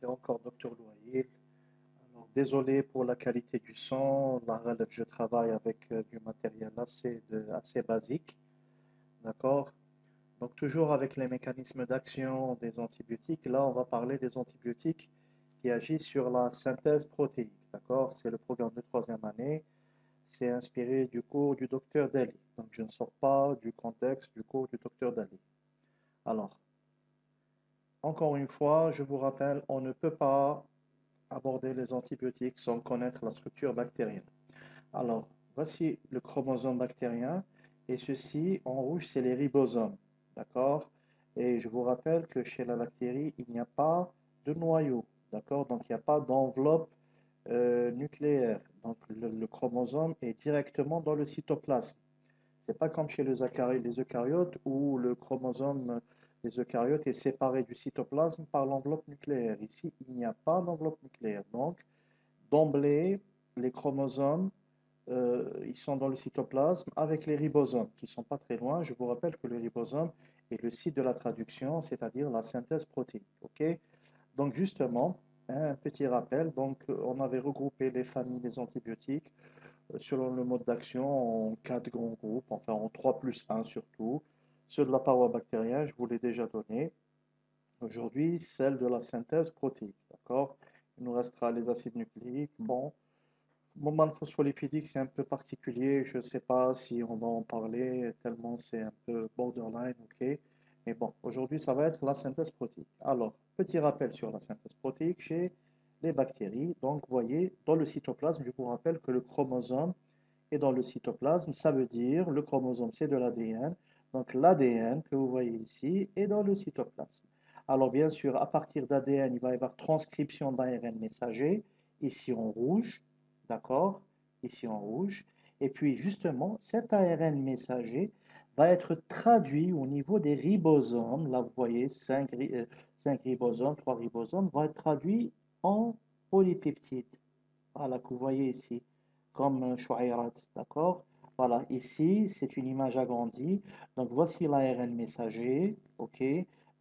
c'est encore Docteur Loyer. Alors, désolé pour la qualité du son. Je travaille avec euh, du matériel assez, assez basique. D'accord? Donc, toujours avec les mécanismes d'action des antibiotiques. Là, on va parler des antibiotiques qui agissent sur la synthèse protéique. D'accord? C'est le programme de troisième année. C'est inspiré du cours du docteur Daly. Donc, je ne sors pas du contexte du cours du docteur Daly. Alors, encore une fois, je vous rappelle, on ne peut pas aborder les antibiotiques sans connaître la structure bactérienne. Alors, voici le chromosome bactérien, et ceci, en rouge, c'est les ribosomes, d'accord? Et je vous rappelle que chez la bactérie, il n'y a pas de noyau, d'accord? Donc, il n'y a pas d'enveloppe euh, nucléaire. Donc, le, chromosome est directement dans le cytoplasme. Ce n'est pas comme chez les eucaryotes où le chromosome les eucaryotes est séparé du cytoplasme par l'enveloppe nucléaire. Ici, il n'y a pas d'enveloppe nucléaire. Donc, d'emblée, les chromosomes, euh, ils sont dans le cytoplasme avec les ribosomes, qui ne sont pas très loin. Je vous rappelle que le ribosome est le site de la traduction, c'est-à-dire la synthèse protéique. Donc, justement, un petit rappel. Donc, on avait regroupé les familles des antibiotiques euh, selon le mode d'action en quatre grands groupes, enfin en 3 plus 1 surtout. Ceux de la paroi bactérienne, je vous l'ai déjà donné. Aujourd'hui, celle de la synthèse protéique. D'accord? Il nous restera les acides nucléiques. Bon, le moment phospholipidique, c'est un peu particulier. Je ne sais pas si on va en parler, tellement c'est un peu borderline. ok? Mais bon, aujourd'hui, ça va être la synthèse protéique. Alors, petit rappel sur la synthèse protéique chez les bactéries. Donc, vous voyez, dans le cytoplasme, je vous rappelle que le chromosome est dans le cytoplasme. Ça veut dire, le chromosome, c'est de l'ADN. Donc l'ADN que vous voyez ici est dans le cytoplasme. Alors bien sûr, à partir d'ADN, il va y avoir transcription d'ARN messager, ici en rouge, d'accord Ici en rouge. Et puis justement, cet ARN messager va être traduit au niveau des ribosomes. Là, vous voyez, 5, euh, ribosomes, 3 ribosomes, vont être traduits en polypeptides. Voilà, que vous voyez ici, comme Chouairat, d'accord voilà, ici, c'est une image agrandie. Donc, voici l'ARN messager, ok?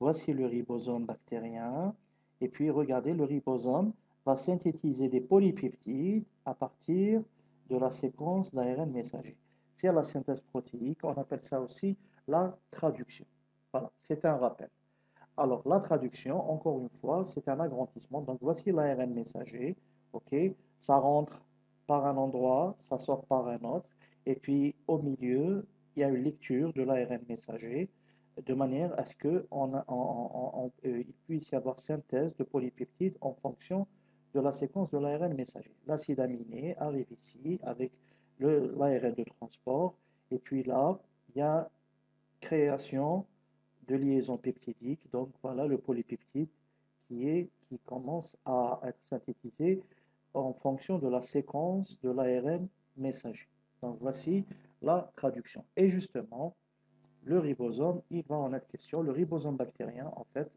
Voici le ribosome bactérien. Et puis, regardez, le ribosome va synthétiser des polypeptides à partir de la séquence d'ARN messager. C'est la synthèse protéique, on appelle ça aussi la traduction. Voilà, c'est un rappel. Alors, la traduction, encore une fois, c'est un agrandissement. Donc, voici l'ARN messager, ok? Ça rentre par un endroit, ça sort par un autre. Et puis au milieu, il y a une lecture de l'ARN messager de manière à ce qu'il euh, puisse y avoir synthèse de polypeptides en fonction de la séquence de l'ARN messager. L'acide aminé arrive ici avec l'ARN de transport. Et puis là, il y a création de liaison peptidique. Donc voilà le polypeptide qui commence à être synthétisé en fonction de la séquence de l'ARN messager. Donc voici la traduction. Et justement, le ribosome, il va en être question. Le ribosome bactérien, en fait,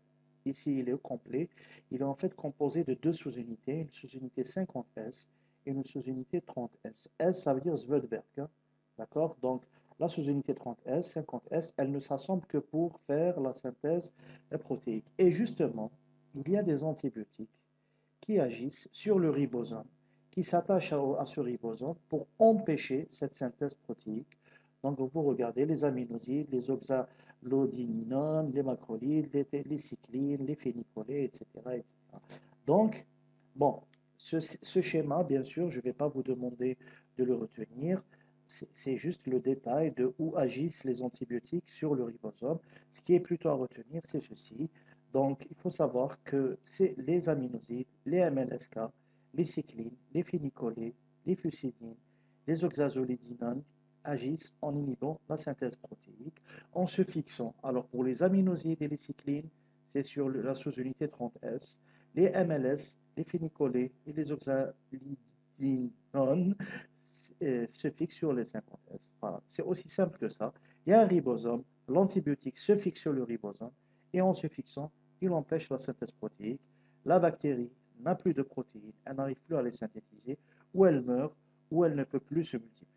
ici il est au complet. Il est en fait composé de deux sous-unités, une sous-unité 50S et une sous-unité 30S. S, ça veut dire Svedberg. Hein. D'accord? Donc, la sous-unité 30S, 50S, elle ne s'assemble que pour faire la synthèse protéique. Et justement, il y a des antibiotiques qui agissent sur le ribosome qui s'attache à, ce ribosome pour empêcher cette synthèse protéique. Donc, vous regardez les aminosides, les oxalodininones, les macrolides, les, cyclines, les phénicolés, etc., Donc, bon, ce, schéma, bien sûr, je ne vais pas vous demander de le retenir. C'est juste le détail de où agissent les antibiotiques sur le ribosome. Ce qui est plutôt à retenir, c'est ceci. Donc, il faut savoir que c'est les aminosides, les MLSK, les cyclines, les phénicolés, les fusidines, les oxazolidinones agissent en inhibant la synthèse protéique en se fixant. Alors pour les aminosides et les cyclines, c'est sur la sous-unité 30S. Les MLS, les phénicolés et les oxazolidinones euh, se fixent sur les 50S. Voilà, c'est aussi simple que ça. Il y a un ribosome, l'antibiotique se fixe sur le ribosome et en se fixant, il empêche la synthèse protéique. La bactérie n'a plus de protéines, elle n'arrive plus à les synthétiser, ou elle meurt, ou elle ne peut plus se multiplier.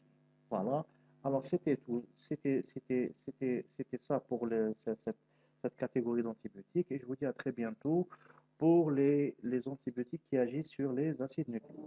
Voilà. Alors c'était tout, c'était ça pour cette, catégorie d'antibiotiques, et je vous dis à très bientôt pour les, les antibiotiques qui agissent sur les acides nucléiques.